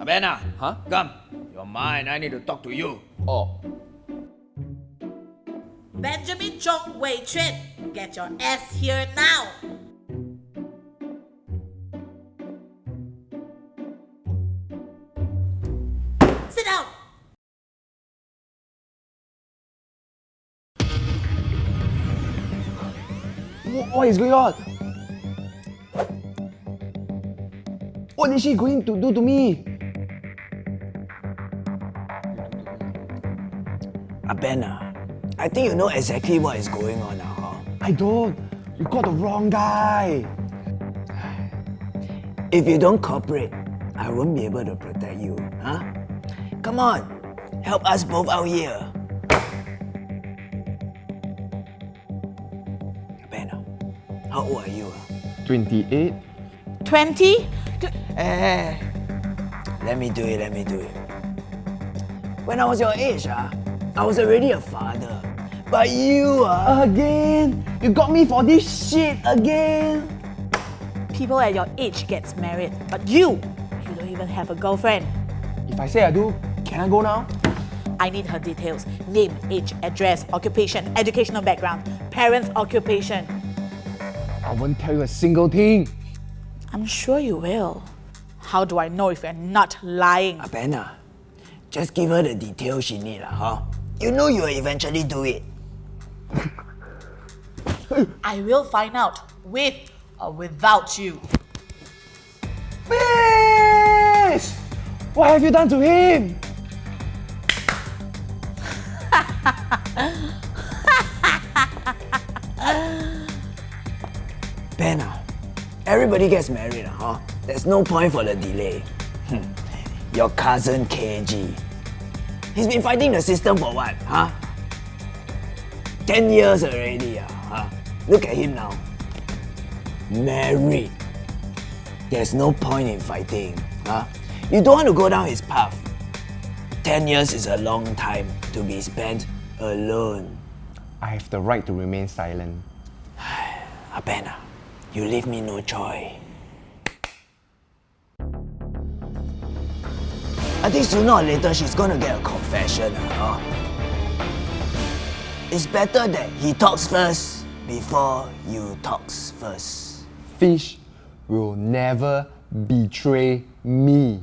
Abena. Huh? Come. You're mine. I need to talk to you. Oh, Benjamin Chong Wei Chuan, get your ass here now. Sit down. What is going on? What is she going to do to me? Abena, I think you know exactly what is going on now, huh? I don't. You got the wrong guy. If you don't cooperate, I won't be able to protect you, huh? Come on, help us both out here. Abena, how old are you? Huh? 28? 20? Eh, let me do it, let me do it. When I was your age, ah, I was already a father. But you, ah, Again? You got me for this shit again? People at your age gets married, but you, you don't even have a girlfriend. If I say I do, can I go now? I need her details. Name, age, address, occupation, educational background, parents' occupation. I won't tell you a single thing. I'm sure you will. How do I know if you're not lying? Abena, just give her the details she needs, huh? You know you will eventually do it. I will find out with or without you. Fish! What have you done to him? Bena, everybody gets married, huh? There's no point for the delay. Hmm. Your cousin KG. He's been fighting the system for what, huh? 10 years already, ah, huh? Look at him now. Married. There's no point in fighting, huh? You don't want to go down his path. 10 years is a long time to be spent alone. I have the right to remain silent. Abena, you leave me no choice. I think sooner or later she's gonna get a confession, huh? It's better that he talks first before you talks first. Fish will never betray me.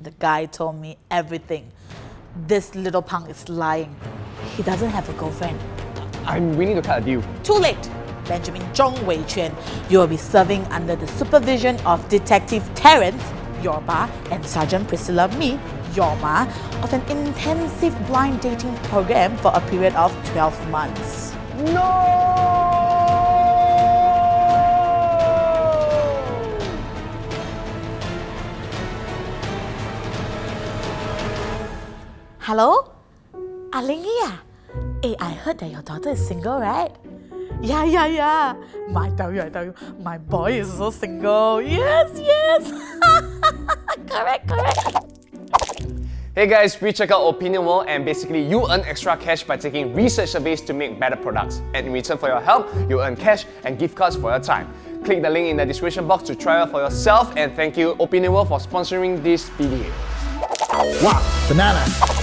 The guy told me everything. This little punk is lying. He doesn't have a girlfriend. I'm willing to cut a deal. Too late. Benjamin Zhong Wei Chuan, you will be serving under the supervision of Detective Terence Yorba and Sergeant Priscilla Me Yorma of an intensive blind dating program for a period of 12 months. No! Hello? Alingi ah? Hey, I heard that your daughter is single, right? Yeah, yeah, yeah. I tell you, I tell you, my boy is so single. Yes, yes. correct, correct. Hey guys, we check out Opinion World and basically you earn extra cash by taking research surveys to make better products. And in return for your help, you earn cash and gift cards for your time. Click the link in the description box to try out for yourself and thank you Opinion World for sponsoring this video. Wow. Banana.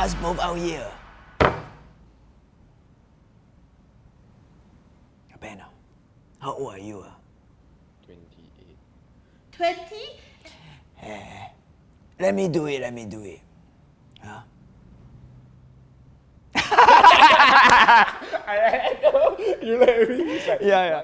Us both out here. Abena, how old are you? ah? 20? Let me do it, let me do it. Huh? you let me. Yeah, yeah.